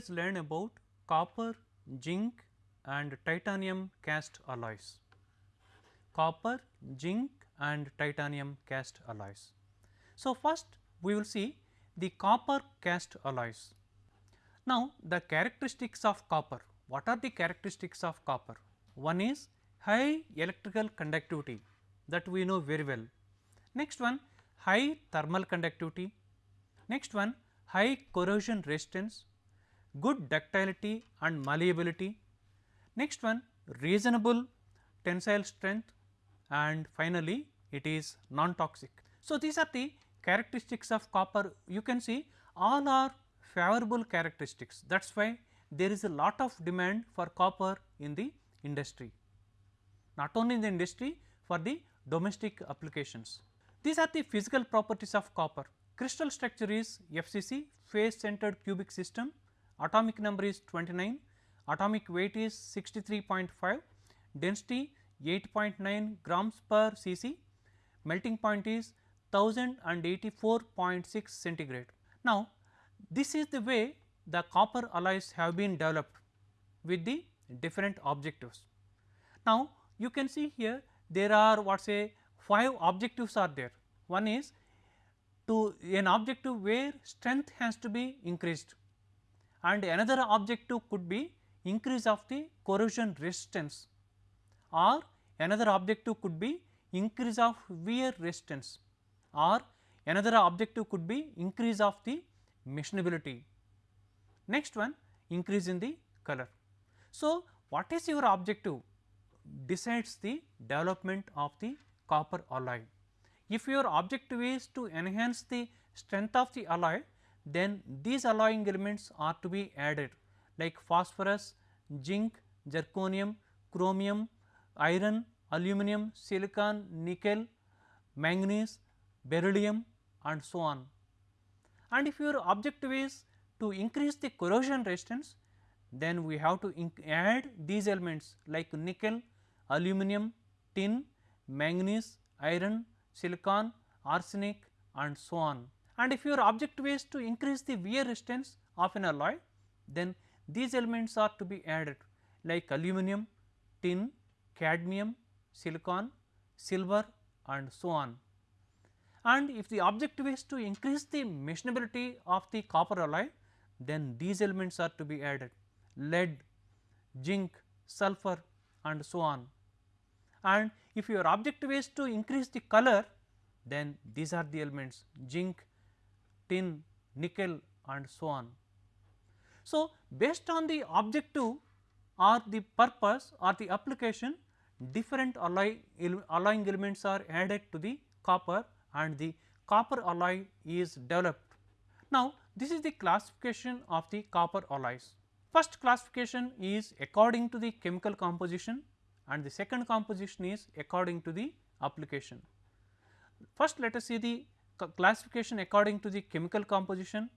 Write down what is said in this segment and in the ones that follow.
us learn about copper, zinc and titanium cast alloys. Copper, zinc and titanium cast alloys. So, first we will see the copper cast alloys. Now, the characteristics of copper, what are the characteristics of copper? One is high electrical conductivity that we know very well. Next one high thermal conductivity, next one high corrosion resistance, good ductility and malleability, next one reasonable tensile strength and finally, it is non-toxic. So, these are the characteristics of copper you can see all are favorable characteristics that is why there is a lot of demand for copper in the industry not only in the industry for the domestic applications. These are the physical properties of copper. Crystal structure is FCC face centered cubic system, atomic number is 29, atomic weight is 63.5, density 8.9 grams per cc, melting point is 1084.6 centigrade. Now, this is the way the copper alloys have been developed with the different objectives. Now, you can see here there are what say 5 objectives are there. One is to an objective where strength has to be increased and another objective could be increase of the corrosion resistance or another objective could be increase of wear resistance or another objective could be increase of the machinability. Next one increase in the color. So, what is your objective decides the development of the copper alloy. If your objective is to enhance the strength of the alloy, then these alloying elements are to be added like phosphorus, zinc, zirconium, chromium, iron, aluminum, silicon, nickel, manganese, beryllium and so on. And if your objective is to increase the corrosion resistance, then we have to add these elements like nickel, aluminum, tin, manganese, iron, silicon, arsenic and so on. And if your objective is to increase the wear resistance of an alloy, then these elements are to be added like aluminum, tin, cadmium, silicon, silver and so on. And if the objective is to increase the machinability of the copper alloy, then these elements are to be added lead, zinc, sulfur and so on. And if your objective is to increase the color, then these are the elements zinc, tin, nickel and so on. So, based on the objective or the purpose or the application different alloy alloying elements are added to the copper and the copper alloy is developed. Now, this is the classification of the copper alloys. First classification is according to the chemical composition and the second composition is according to the application. First let us see the classification according to the chemical composition.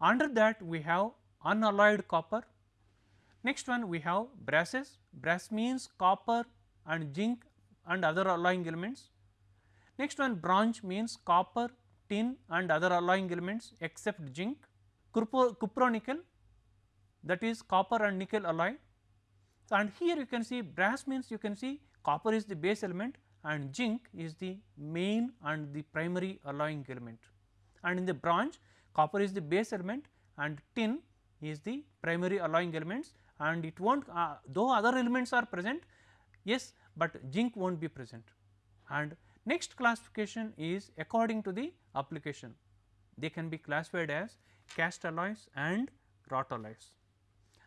Under that we have unalloyed copper. Next one we have brasses, brass means copper and zinc and other alloying elements. Next one bronze means copper, tin and other alloying elements except zinc. Cupronickel that is copper and nickel alloy. And here you can see brass means you can see copper is the base element and zinc is the main and the primary alloying element. And in the bronze copper is the base element and tin is the primary alloying elements and it will not uh, though other elements are present yes, but zinc will not be present. And next classification is according to the application they can be classified as cast alloys and wrought alloys.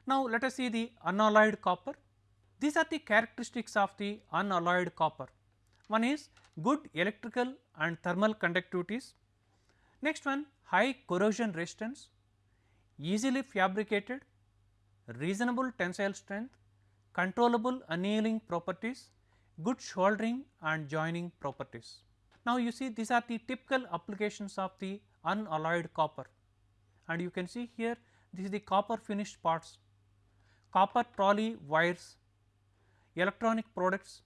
Now, let us see the unalloyed copper. These are the characteristics of the unalloyed copper. One is good electrical and thermal conductivities. Next one high corrosion resistance, easily fabricated, reasonable tensile strength, controllable annealing properties, good soldering and joining properties. Now, you see these are the typical applications of the unalloyed copper and you can see here this is the copper finished parts, copper trolley wires, electronic products,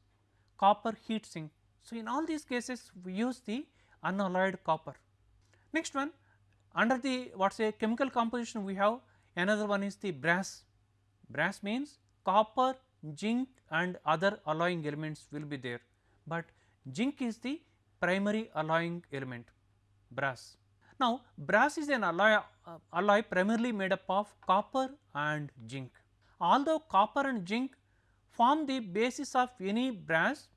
copper heat sink. So, in all these cases we use the unalloyed copper. Next one under the what is a chemical composition we have another one is the brass. Brass means copper, zinc and other alloying elements will be there, but zinc is the primary alloying element brass. Now, brass is an alloy, uh, alloy primarily made up of copper and zinc. Although copper and zinc form the basis of any brass,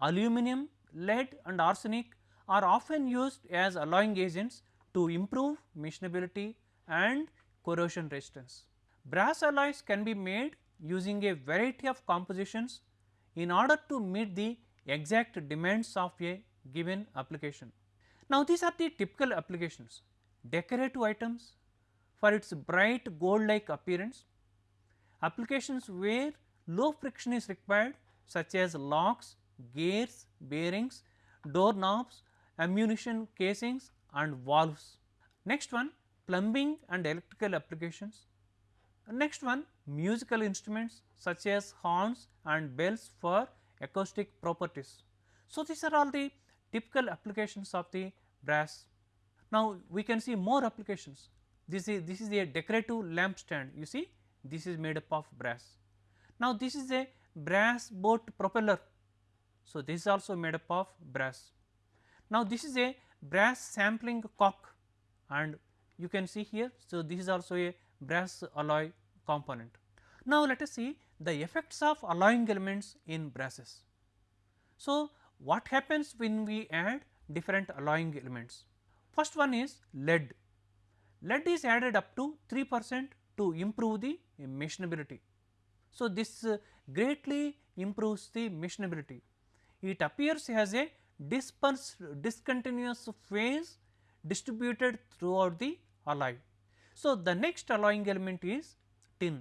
aluminum, lead and arsenic are often used as alloying agents to improve machinability and corrosion resistance. Brass alloys can be made using a variety of compositions in order to meet the exact demands of a given application. Now, these are the typical applications decorative items for its bright gold like appearance, applications where low friction is required such as locks, gears, bearings, door knobs, ammunition casings and valves. Next one plumbing and electrical applications. Next one musical instruments such as horns and bells for acoustic properties. So, these are all the typical applications of the brass. Now, we can see more applications. This is this is a decorative lamp stand you see this is made up of brass. Now, this is a brass boat propeller. So, this is also made up of brass. Now, this is a brass sampling cock and you can see here. So, this is also a brass alloy component. Now, let us see the effects of alloying elements in brasses. So, what happens when we add different alloying elements? First one is lead. Lead is added up to 3 percent to improve the machinability. So, this uh, greatly improves the machinability. It appears as a dispersed discontinuous phase distributed throughout the alloy. So, the next alloying element is tin.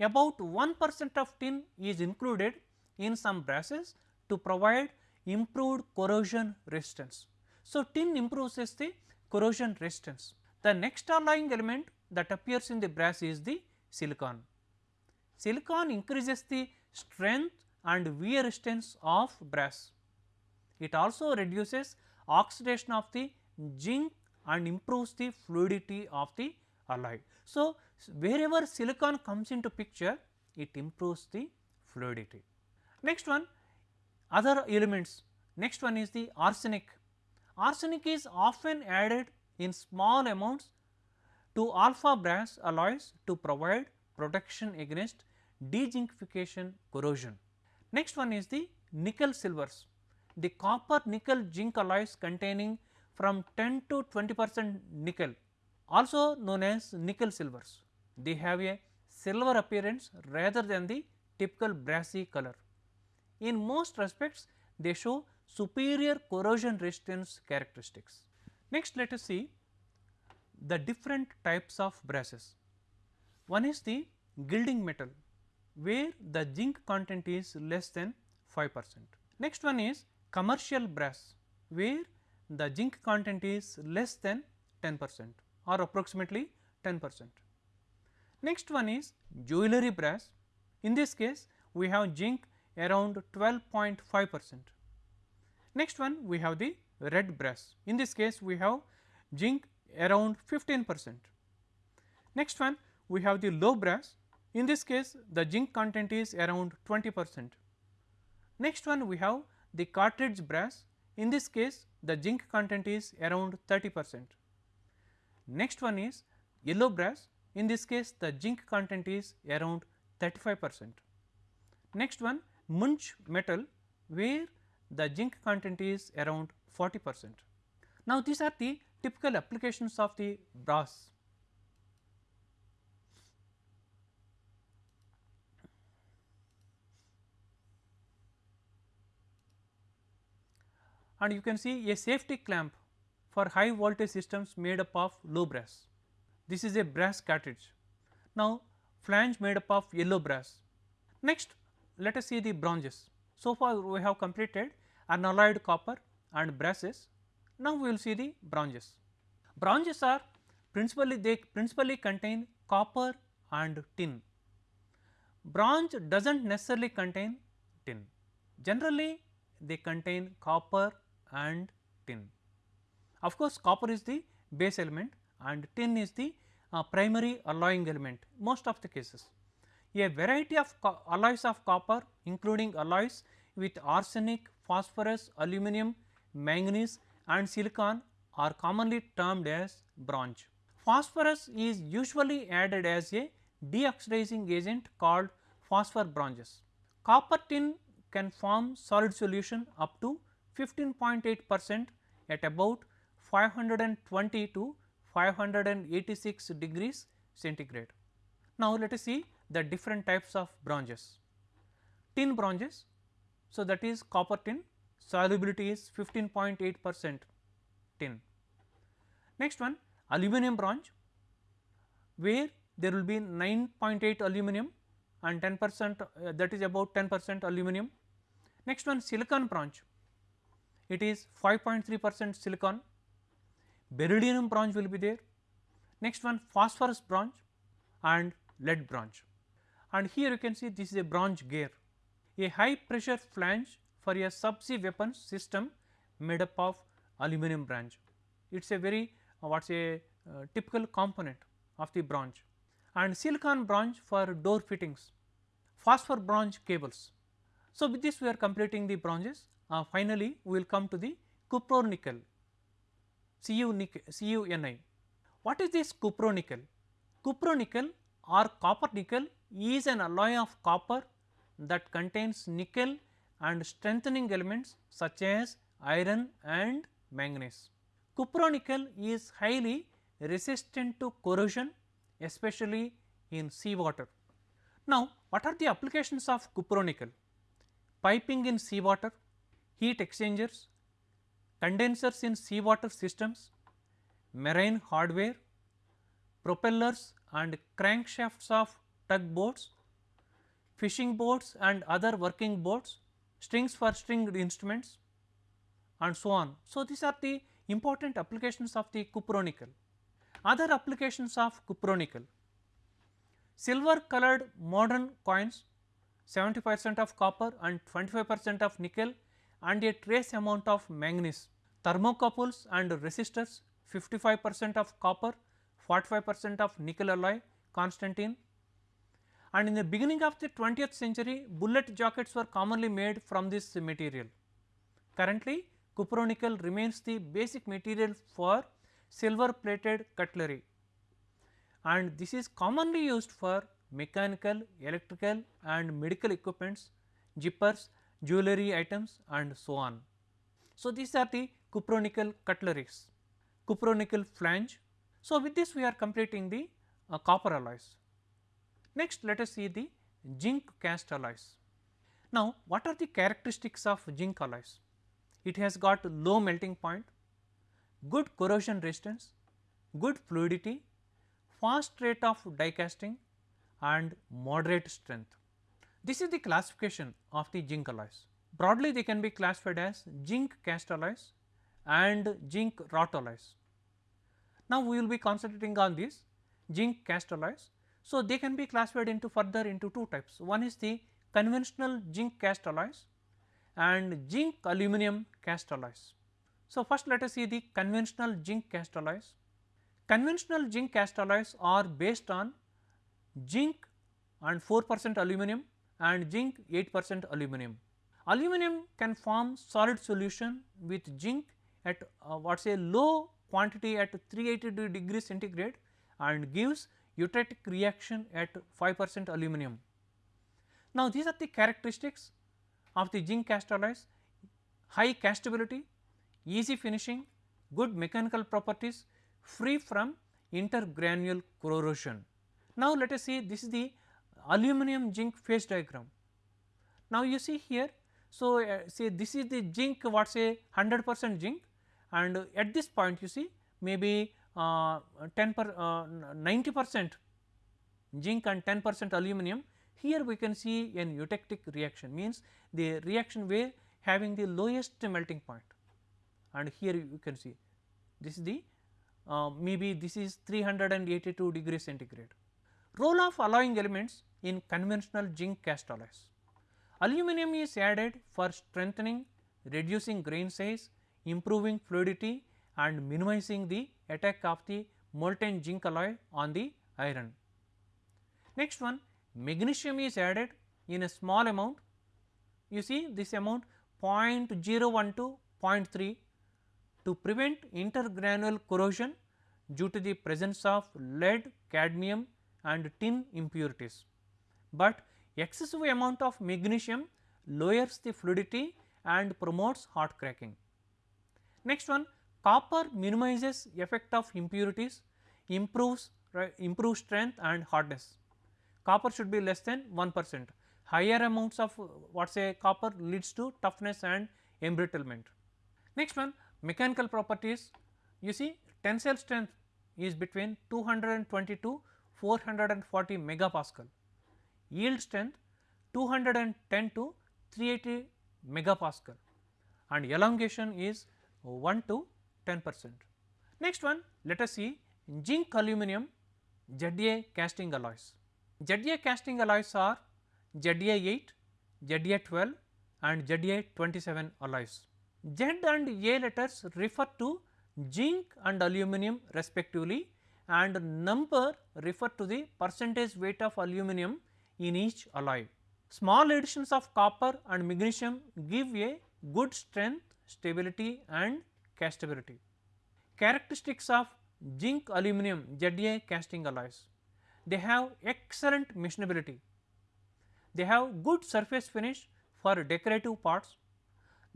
About 1 percent of tin is included in some brasses to provide improved corrosion resistance. So, tin improves the corrosion resistance. The next alloying element that appears in the brass is the silicon. Silicon increases the strength and wear resistance of brass. It also reduces oxidation of the zinc and improves the fluidity of the alloy. So, wherever silicon comes into picture it improves the fluidity. Next one other elements next one is the arsenic. Arsenic is often added in small amounts to alpha brass alloys to provide protection against dezincification corrosion. Next one is the nickel silvers. The copper nickel zinc alloys containing from 10 to 20 percent nickel also known as nickel silvers. They have a silver appearance rather than the typical brassy color. In most respects they show superior corrosion resistance characteristics. Next let us see the different types of brasses. One is the gilding metal where the zinc content is less than 5 percent. Next one is commercial brass where the zinc content is less than 10 percent or approximately 10 percent. Next one is jewellery brass. In this case, we have zinc around 12.5 percent. Next one we have the red brass. In this case, we have zinc around 15 percent. Next one we have the low brass. In this case, the zinc content is around 20 percent. Next one we have the cartridge brass. In this case, the zinc content is around 30 percent. Next one is yellow brass in this case the zinc content is around 35 percent. Next one Muntz metal where the zinc content is around 40 percent. Now, these are the typical applications of the brass. And you can see a safety clamp for high voltage systems made up of low brass. This is a brass cartridge. Now, flange made up of yellow brass. Next, let us see the bronzes. So far, we have completed unalloyed copper and brasses. Now, we will see the bronzes. Bronzes are principally they principally contain copper and tin. Bronze does not necessarily contain tin. Generally, they contain copper and tin. Of course, copper is the base element and tin is the uh, primary alloying element most of the cases. A variety of alloys of copper including alloys with arsenic, phosphorus, aluminum, manganese and silicon are commonly termed as bronze. Phosphorus is usually added as a deoxidizing agent called phosphor bronzes. Copper tin can form solid solution up to 15.8 percent at about 520 to 586 degrees centigrade. Now, let us see the different types of bronzes. Tin bronzes, so that is copper tin solubility is 15.8 percent tin. Next one aluminum bronze where there will be 9.8 aluminum and 10 percent uh, that is about 10 percent aluminum. Next one silicon bronze it is 5.3 percent silicon, beryllium bronze will be there. Next one phosphorus bronze and lead bronze and here you can see this is a bronze gear, a high pressure flange for a subsea weapons system made up of aluminum bronze. It is a very uh, what is a uh, typical component of the bronze and silicon bronze for door fittings, phosphor bronze cables. So, with this we are completing the bronzes uh, finally, we will come to the cupronickel CuNi. What is this cupronickel? Cupronickel or copper nickel is an alloy of copper that contains nickel and strengthening elements such as iron and manganese. Cupronickel is highly resistant to corrosion especially in seawater. Now, what are the applications of cupronickel? Piping in seawater, heat exchangers, condensers in seawater systems, marine hardware, propellers and crankshafts of tugboats, fishing boats and other working boats, strings for stringed instruments and so on. So, these are the important applications of the cupronickel. Other applications of cupronickel, silver colored modern coins 70 percent of copper and 25 percent of nickel and a trace amount of manganese. Thermocouples and resistors 55 percent of copper, 45 percent of nickel alloy Constantan and in the beginning of the 20th century bullet jackets were commonly made from this material. Currently cupronickel remains the basic material for silver plated cutlery and this is commonly used for mechanical, electrical and medical equipments, zippers jewelry items and so on. So, these are the cupronickel cutleries, cupronickel flange. So, with this we are completing the uh, copper alloys. Next let us see the zinc cast alloys. Now, what are the characteristics of zinc alloys? It has got low melting point, good corrosion resistance, good fluidity, fast rate of die casting and moderate strength. This is the classification of the zinc alloys. Broadly they can be classified as zinc cast alloys and zinc wrought alloys. Now, we will be concentrating on these zinc cast alloys. So, they can be classified into further into two types. One is the conventional zinc cast alloys and zinc aluminum cast alloys. So, first let us see the conventional zinc cast alloys. Conventional zinc cast alloys are based on zinc and 4 percent aluminum and zinc 8 percent aluminum. Aluminum can form solid solution with zinc at uh, what say low quantity at 380 degree centigrade and gives eutectic reaction at 5 percent aluminum. Now, these are the characteristics of the zinc cast alloys high castability, easy finishing, good mechanical properties, free from intergranule corrosion. Now, let us see this is the aluminum zinc phase diagram. Now, you see here, so uh, say this is the zinc what say 100 percent zinc and at this point you see maybe uh, 10 per uh, 90 percent zinc and 10 percent aluminum. Here we can see an eutectic reaction means the reaction way having the lowest melting point and here you can see this is the uh, maybe this is 382 degree centigrade. Role of alloying elements in conventional zinc cast alloys. Aluminum is added for strengthening, reducing grain size, improving fluidity and minimizing the attack of the molten zinc alloy on the iron. Next one magnesium is added in a small amount you see this amount 0.01 to 0.3 to prevent intergranular corrosion due to the presence of lead, cadmium and tin impurities. But excessive amount of magnesium lowers the fluidity and promotes hot cracking. Next one copper minimizes effect of impurities, improves right, improves strength and hardness. Copper should be less than 1 percent. Higher amounts of what say copper leads to toughness and embrittlement. Next one mechanical properties you see tensile strength is between 220 to 440 megapascal, yield strength 210 to 380 megapascal and elongation is 1 to 10 percent. Next one let us see zinc aluminum ZA casting alloys. ZA casting alloys are ZA8, ZA12 and ZA27 alloys. Z and A letters refer to zinc and aluminum respectively and number refer to the percentage weight of aluminum in each alloy. Small additions of copper and magnesium give a good strength, stability and castability. Characteristics of zinc aluminum ZA casting alloys. They have excellent machinability. They have good surface finish for decorative parts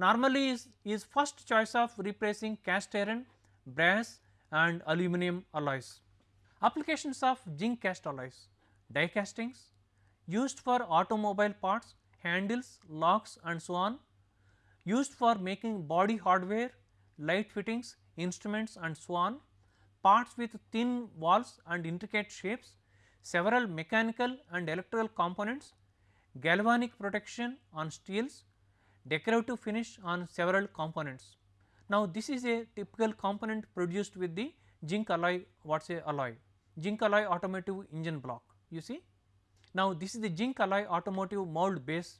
normally is, is first choice of replacing cast iron, brass and aluminum alloys. Applications of zinc cast alloys, die castings used for automobile parts, handles, locks and so on, used for making body hardware, light fittings, instruments and so on, parts with thin walls and intricate shapes, several mechanical and electrical components, galvanic protection on steels, decorative finish on several components. Now, this is a typical component produced with the zinc alloy what is a alloy zinc alloy automotive engine block you see. Now, this is the zinc alloy automotive mold base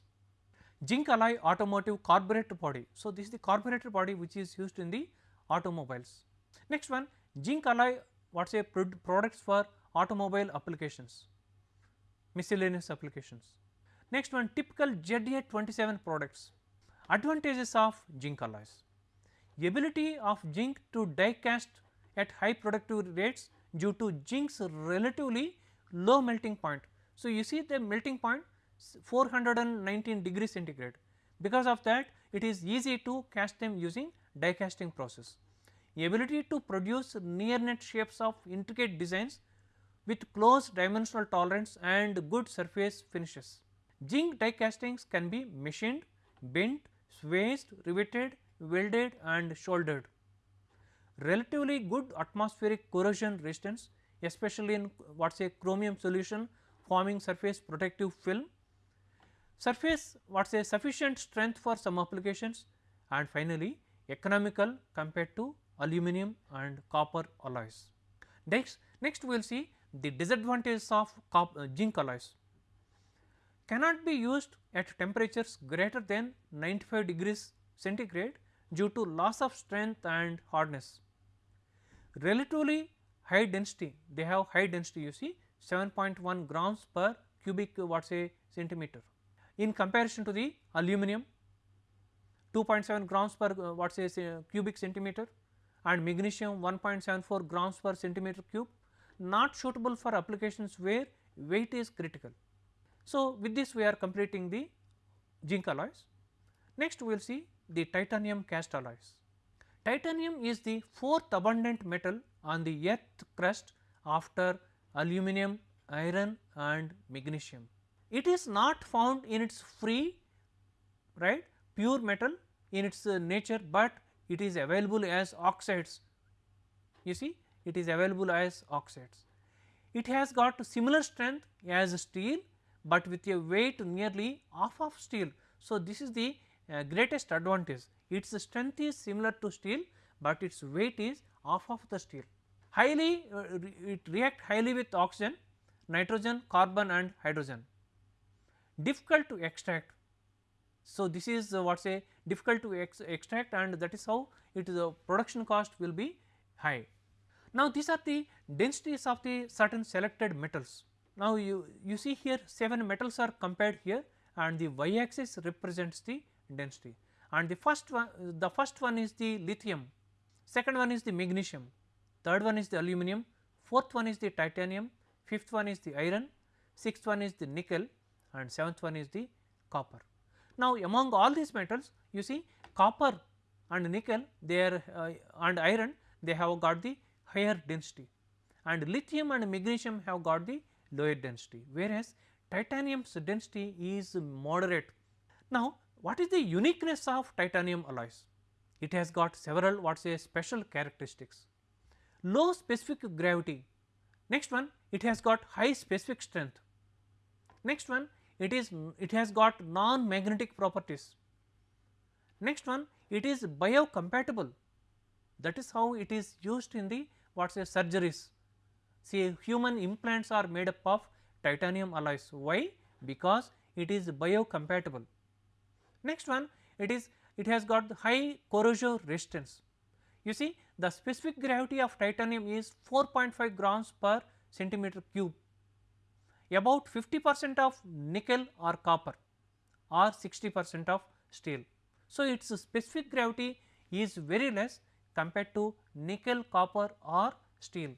zinc alloy automotive carburetor body. So, this is the carburetor body which is used in the automobiles. Next one zinc alloy what is a products for automobile applications miscellaneous applications. Next one typical ZA27 products Advantages of zinc alloys. Ability of zinc to die cast at high productive rates due to zinc's relatively low melting point. So, you see the melting point 419 degree centigrade because of that it is easy to cast them using die casting process. Ability to produce near net shapes of intricate designs with close dimensional tolerance and good surface finishes. Zinc die castings can be machined, bent swaged, riveted, welded and soldered. Relatively good atmospheric corrosion resistance especially in what say chromium solution forming surface protective film. Surface what say sufficient strength for some applications and finally economical compared to aluminum and copper alloys. Next, next we will see the disadvantages of copper, uh, zinc alloys cannot be used at temperatures greater than 95 degrees centigrade due to loss of strength and hardness. Relatively high density, they have high density you see 7.1 grams per cubic what say centimeter in comparison to the aluminum 2.7 grams per uh, what say cubic centimeter and magnesium 1.74 grams per centimeter cube not suitable for applications where weight is critical. So, with this we are completing the zinc alloys. Next we will see the titanium cast alloys. Titanium is the fourth abundant metal on the earth crust after aluminum, iron and magnesium. It is not found in its free right pure metal in its uh, nature, but it is available as oxides you see it is available as oxides. It has got similar strength as steel but with a weight nearly half of steel. So, this is the uh, greatest advantage its strength is similar to steel, but its weight is half of the steel. Highly uh, re it react highly with oxygen, nitrogen, carbon and hydrogen. Difficult to extract So, this is uh, what say difficult to ex extract and that is how it is the production cost will be high. Now, these are the densities of the certain selected metals. Now, you, you see here 7 metals are compared here and the y axis represents the density and the first one the first one is the lithium, second one is the magnesium, third one is the aluminum, fourth one is the titanium, fifth one is the iron, sixth one is the nickel and seventh one is the copper. Now, among all these metals you see copper and nickel they are uh, and iron they have got the higher density and lithium and magnesium have got the lower density whereas titanium's density is moderate. Now, what is the uniqueness of titanium alloys? It has got several what say special characteristics. Low specific gravity, next one it has got high specific strength, next one it is it has got non magnetic properties, next one it is biocompatible that is how it is used in the what say surgeries. See human implants are made up of titanium alloys why because it is biocompatible. Next one it is it has got high corrosion resistance. You see the specific gravity of titanium is 4.5 grams per centimeter cube about 50 percent of nickel or copper or 60 percent of steel. So, its specific gravity is very less compared to nickel, copper or steel.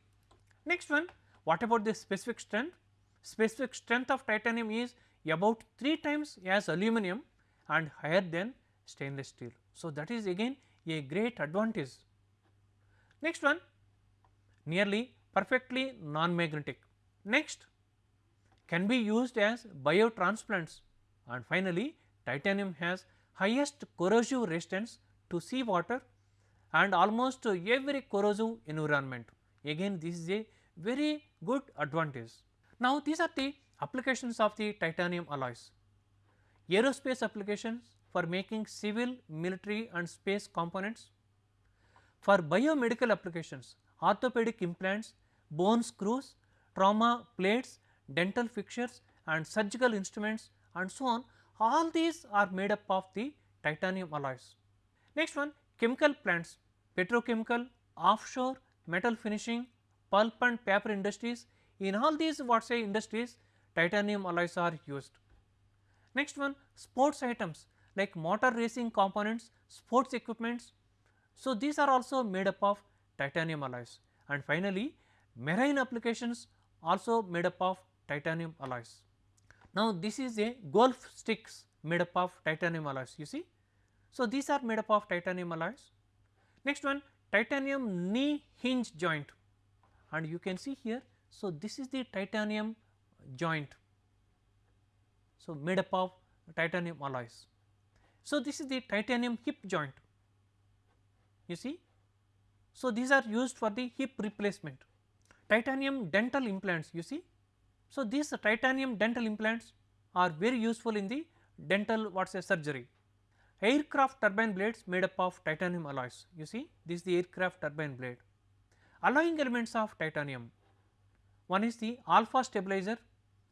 Next one what about the specific strength? Specific strength of titanium is about 3 times as aluminum and higher than stainless steel. So, that is again a great advantage. Next one nearly perfectly non-magnetic. Next can be used as biotransplants and finally titanium has highest corrosive resistance to sea water and almost every corrosive environment. Again this is a very good advantage. Now these are the applications of the titanium alloys. Aerospace applications for making civil, military and space components. For biomedical applications, orthopedic implants, bone screws, trauma plates, dental fixtures and surgical instruments and so on all these are made up of the titanium alloys. Next one chemical plants, petrochemical, offshore, metal finishing, pulp and paper industries in all these what say industries titanium alloys are used. Next one sports items like motor racing components, sports equipments. So, these are also made up of titanium alloys and finally marine applications also made up of titanium alloys. Now, this is a golf sticks made up of titanium alloys you see. So, these are made up of titanium alloys. Next one titanium knee hinge joint and you can see here. So, this is the titanium joint. So, made up of titanium alloys. So, this is the titanium hip joint you see. So, these are used for the hip replacement. Titanium dental implants you see so, these titanium dental implants are very useful in the dental what say surgery. Aircraft turbine blades made up of titanium alloys you see this is the aircraft turbine blade. Alloying elements of titanium one is the alpha stabilizer,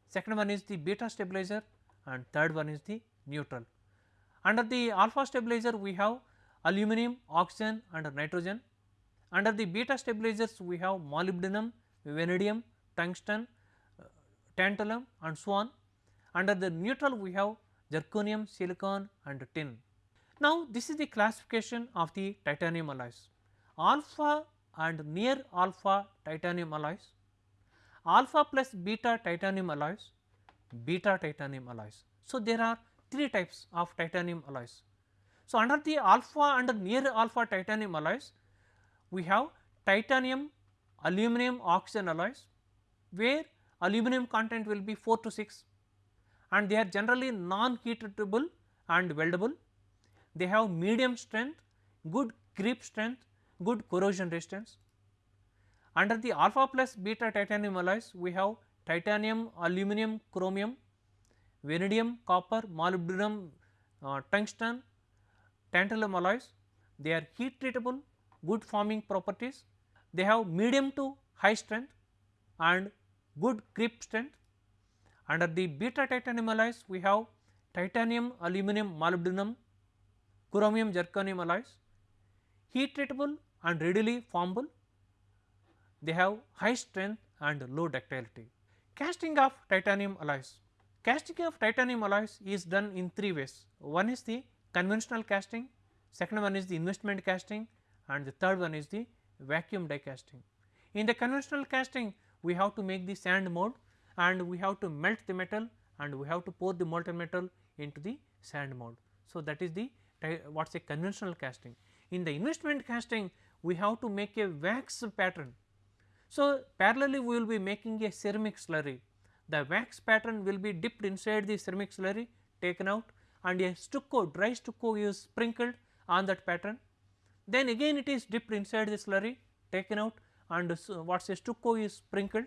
second one is the beta stabilizer and third one is the neutral. Under the alpha stabilizer we have aluminum, oxygen and nitrogen. Under the beta stabilizers we have molybdenum, vanadium, tungsten uh, tantalum and so on. Under the neutral we have zirconium, silicon and tin. Now, this is the classification of the titanium alloys. Alpha and near alpha titanium alloys, alpha plus beta titanium alloys, beta titanium alloys. So, there are three types of titanium alloys. So, under the alpha under near alpha titanium alloys, we have titanium aluminum oxygen alloys, where aluminum content will be 4 to 6 and they are generally non heat treatable and weldable. They have medium strength, good creep strength, good corrosion resistance. Under the alpha plus beta titanium alloys we have titanium, aluminum, chromium, vanadium, copper, molybdenum, uh, tungsten, tantalum alloys. They are heat treatable, good forming properties. They have medium to high strength and good creep strength. Under the beta titanium alloys we have titanium, aluminum, molybdenum, chromium, zirconium alloys, heat treatable and readily formable, they have high strength and low ductility. Casting of titanium alloys, casting of titanium alloys is done in three ways, one is the conventional casting, second one is the investment casting and the third one is the vacuum die casting. In the conventional casting we have to make the sand mold and we have to melt the metal and we have to pour the molten metal into the sand mold. So, that is the what is a conventional casting. In the investment casting we have to make a wax pattern. So, parallelly we will be making a ceramic slurry. The wax pattern will be dipped inside the ceramic slurry taken out and a stucco dry stucco is sprinkled on that pattern. Then again it is dipped inside the slurry taken out and what say stucco is sprinkled.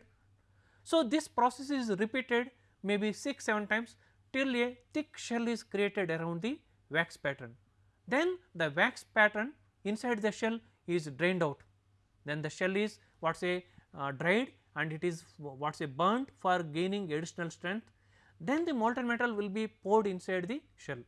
So, this process is repeated maybe 6 7 times till a thick shell is created around the wax pattern. Then the wax pattern inside the shell is drained out, then the shell is what say uh, dried and it is what say burnt for gaining additional strength, then the molten metal will be poured inside the shell.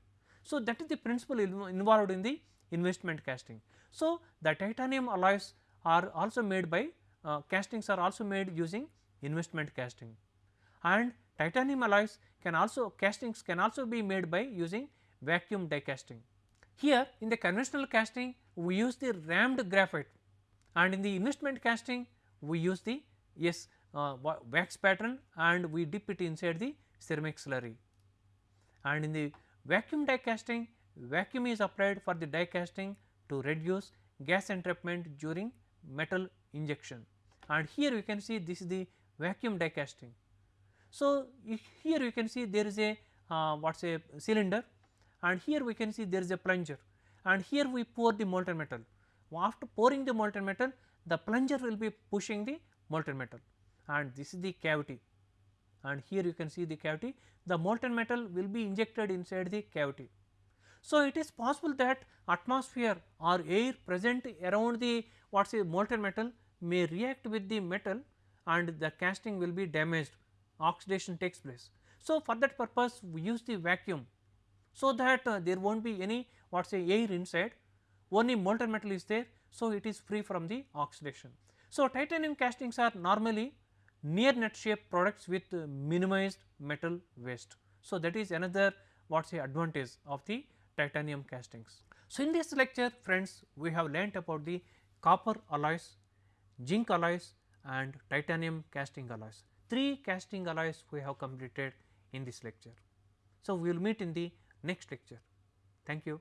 So, that is the principle involved in the investment casting. So, the titanium alloys are also made by uh, castings are also made using investment casting and titanium alloys can also castings can also be made by using vacuum die casting. Here in the conventional casting we use the rammed graphite and in the investment casting we use the yes uh, wax pattern and we dip it inside the ceramic slurry and in the vacuum die casting vacuum is applied for the die casting to reduce gas entrapment during metal injection and here you can see this is the vacuum die casting. So, here you can see there is a uh, what is a cylinder and here we can see there is a plunger and here we pour the molten metal. After pouring the molten metal the plunger will be pushing the molten metal and this is the cavity and here you can see the cavity the molten metal will be injected inside the cavity. So, it is possible that atmosphere or air present around the what is the molten metal may react with the metal and the casting will be damaged oxidation takes place. So, for that purpose we use the vacuum so that uh, there will not be any what say air inside only molten metal is there. So, it is free from the oxidation. So, titanium castings are normally near net shape products with minimized metal waste. So, that is another what say advantage of the titanium castings. So, in this lecture friends we have learnt about the copper alloys, zinc alloys and titanium casting alloys. Three casting alloys we have completed in this lecture. So, we will meet in the next lecture. Thank you.